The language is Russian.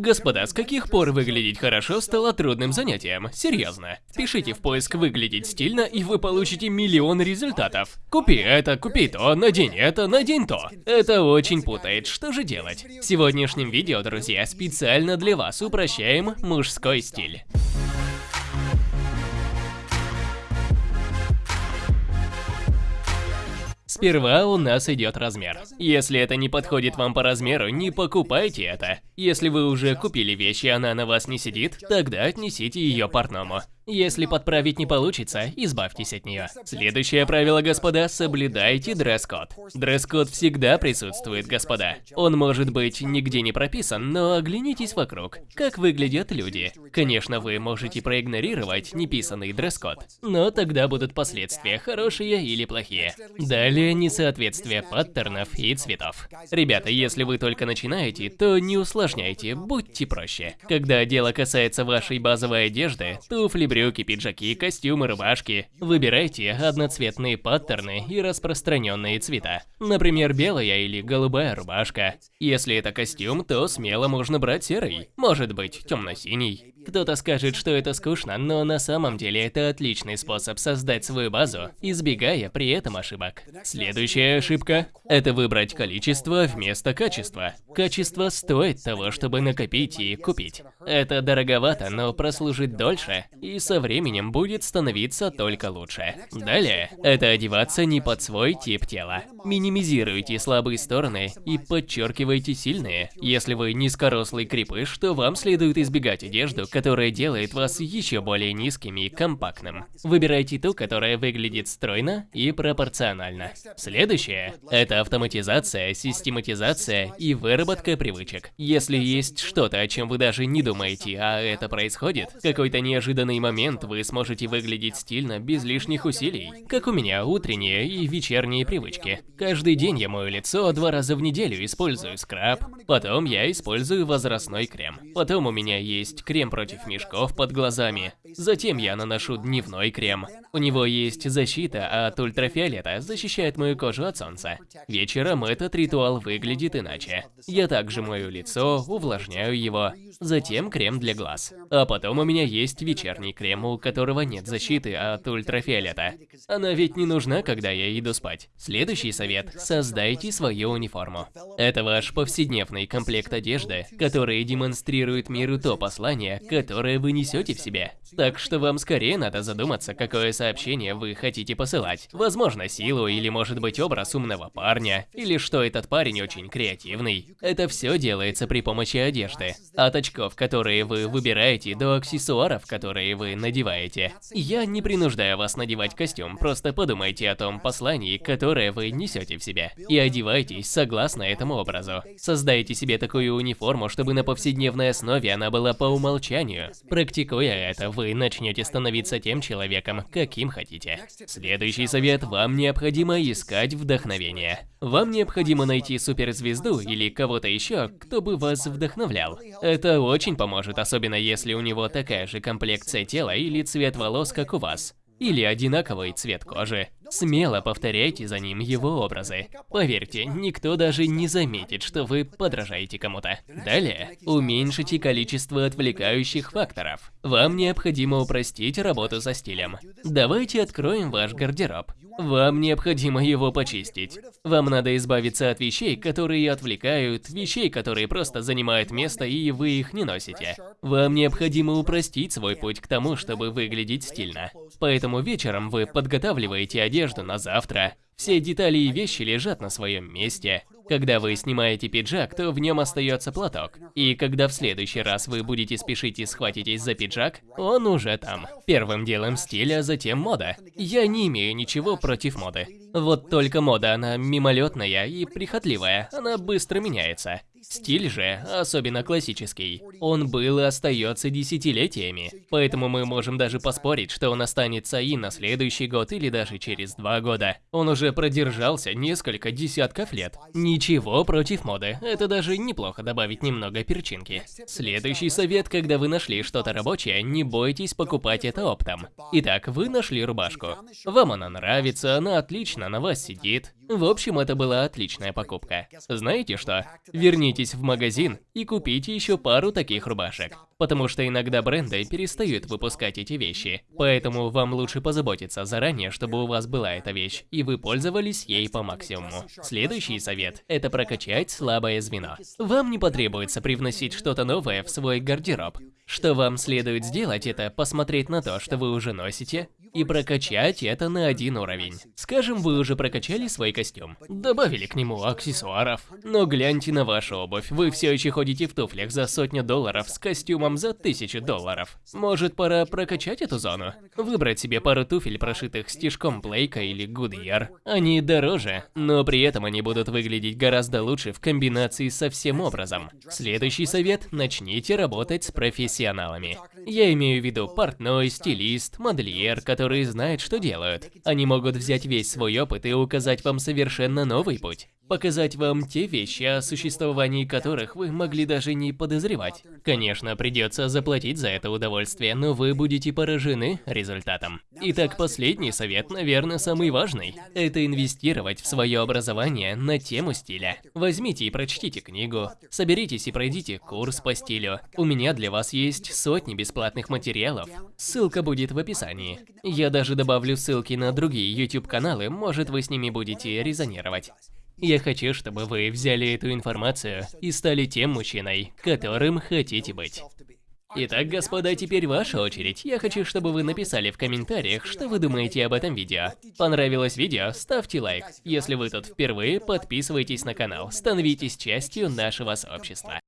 Господа, с каких пор выглядеть хорошо стало трудным занятием? Серьезно. Пишите в поиск «выглядеть стильно» и вы получите миллион результатов. Купи это, купи то, надень это, надень то. Это очень путает, что же делать? В сегодняшнем видео, друзья, специально для вас упрощаем мужской стиль. Сперва у нас идет размер. Если это не подходит вам по размеру, не покупайте это. Если вы уже купили вещь и она на вас не сидит, тогда отнесите ее портному. Если подправить не получится, избавьтесь от нее. Следующее правило, господа, соблюдайте дресс-код. Дресс-код всегда присутствует, господа. Он может быть нигде не прописан, но оглянитесь вокруг. Как выглядят люди. Конечно, вы можете проигнорировать неписанный дресс-код, но тогда будут последствия, хорошие или плохие. Далее несоответствие паттернов и цветов. Ребята, если вы только начинаете, то не усложняйте, будьте проще. Когда дело касается вашей базовой одежды, туфли, брюки, пиджаки, костюмы, рубашки. Выбирайте одноцветные паттерны и распространенные цвета. Например, белая или голубая рубашка. Если это костюм, то смело можно брать серый. Может быть, темно-синий. Кто-то скажет, что это скучно, но на самом деле это отличный способ создать свою базу, избегая при этом ошибок. Следующая ошибка – это выбрать количество вместо качества. Качество стоит того, чтобы накопить и купить. Это дороговато, но прослужит дольше, и со временем будет становиться только лучше. Далее – это одеваться не под свой тип тела. Минимизируйте слабые стороны и подчеркивайте сильные. Если вы низкорослый крепыш, то вам следует избегать одежду, которая делает вас еще более низким и компактным. Выбирайте ту, которая выглядит стройно и пропорционально. Следующее – это автоматизация, систематизация и выработка привычек. Если есть что-то, о чем вы даже не думаете, а это происходит, какой-то неожиданный момент вы сможете выглядеть стильно без лишних усилий. Как у меня утренние и вечерние привычки. Каждый день я мою лицо два раза в неделю, использую скраб, потом я использую возрастной крем. Потом у меня есть крем против мешков под глазами. Затем я наношу дневной крем. У него есть защита от ультрафиолета, защищает мою кожу от солнца. Вечером этот ритуал выглядит иначе. Я также мою лицо, увлажняю его, затем крем для глаз. А потом у меня есть вечерний крем, у которого нет защиты от ультрафиолета. Она ведь не нужна, когда я иду спать. Следующий совет – создайте свою униформу. Это ваш повседневный комплект одежды, который демонстрирует миру то послание, которое вы несете в себе. Так что вам скорее надо задуматься, какое сообщение вы хотите посылать. Возможно, силу или может быть образ умного парня, или что этот парень очень креативный. Это все делается при помощи одежды. От очков, которые вы выбираете, до аксессуаров, которые вы надеваете. Я не принуждаю вас надевать костюм, просто подумайте о том послании, которое вы несете в себе. И одевайтесь согласно этому образу. Создайте себе такую униформу, чтобы на повседневной основе она была по умолчанию. Практикуя это, вы начнете становиться тем человеком, каким хотите. Следующий совет – вам необходимо искать вдохновение. Вам необходимо найти суперзвезду или кого-то еще, кто бы вас вдохновлял. Это очень поможет, особенно если у него такая же комплекция тела или цвет волос, как у вас. Или одинаковый цвет кожи. Смело повторяйте за ним его образы. Поверьте, никто даже не заметит, что вы подражаете кому-то. Далее, уменьшите количество отвлекающих факторов. Вам необходимо упростить работу со стилем. Давайте откроем ваш гардероб. Вам необходимо его почистить. Вам надо избавиться от вещей, которые отвлекают, вещей, которые просто занимают место и вы их не носите. Вам необходимо упростить свой путь к тому, чтобы выглядеть стильно. Поэтому вечером вы подготавливаете одежду одежду на завтра. Все детали и вещи лежат на своем месте. Когда вы снимаете пиджак, то в нем остается платок. И когда в следующий раз вы будете спешить и схватитесь за пиджак, он уже там. Первым делом стиль, а затем мода. Я не имею ничего против моды. Вот только мода, она мимолетная и прихотливая, она быстро меняется. Стиль же, особенно классический, он был и остается десятилетиями, поэтому мы можем даже поспорить, что он останется и на следующий год или даже через два года. Он уже продержался несколько десятков лет. Ничего против моды, это даже неплохо добавить немного перчинки. Следующий совет, когда вы нашли что-то рабочее, не бойтесь покупать это оптом. Итак, вы нашли рубашку. Вам она нравится, она отлично на вас сидит, В общем, это была отличная покупка. Знаете что? Вернитесь в магазин и купите еще пару таких рубашек. Потому что иногда бренды перестают выпускать эти вещи. Поэтому вам лучше позаботиться заранее, чтобы у вас была эта вещь, и вы пользовались ей по максимуму. Следующий совет – это прокачать слабое звено. Вам не потребуется привносить что-то новое в свой гардероб. Что вам следует сделать, это посмотреть на то, что вы уже носите, и прокачать это на один уровень. Скажем, вы уже прокачали свой костюм, добавили к нему аксессуаров, но гляньте на вашу обувь, вы все еще ходите в туфлях за сотню долларов с костюмом за тысячу долларов. Может, пора прокачать эту зону? Выбрать себе пару туфель, прошитых стежком Блейка или Goodyear. Они дороже, но при этом они будут выглядеть гораздо лучше в комбинации со всем образом. Следующий совет – начните работать с профессионалами. Я имею в виду портной, стилист, модельер, которые знают, что делают. Они могут взять весь свой опыт и указать вам совершенно новый путь показать вам те вещи, о существовании которых вы могли даже не подозревать. Конечно, придется заплатить за это удовольствие, но вы будете поражены результатом. Итак, последний совет, наверное, самый важный. Это инвестировать в свое образование на тему стиля. Возьмите и прочтите книгу, соберитесь и пройдите курс по стилю. У меня для вас есть сотни бесплатных материалов. Ссылка будет в описании. Я даже добавлю ссылки на другие YouTube-каналы, может вы с ними будете резонировать. Я хочу, чтобы вы взяли эту информацию и стали тем мужчиной, которым хотите быть. Итак, господа, теперь ваша очередь. Я хочу, чтобы вы написали в комментариях, что вы думаете об этом видео. Понравилось видео? Ставьте лайк. Если вы тут впервые, подписывайтесь на канал, становитесь частью нашего сообщества.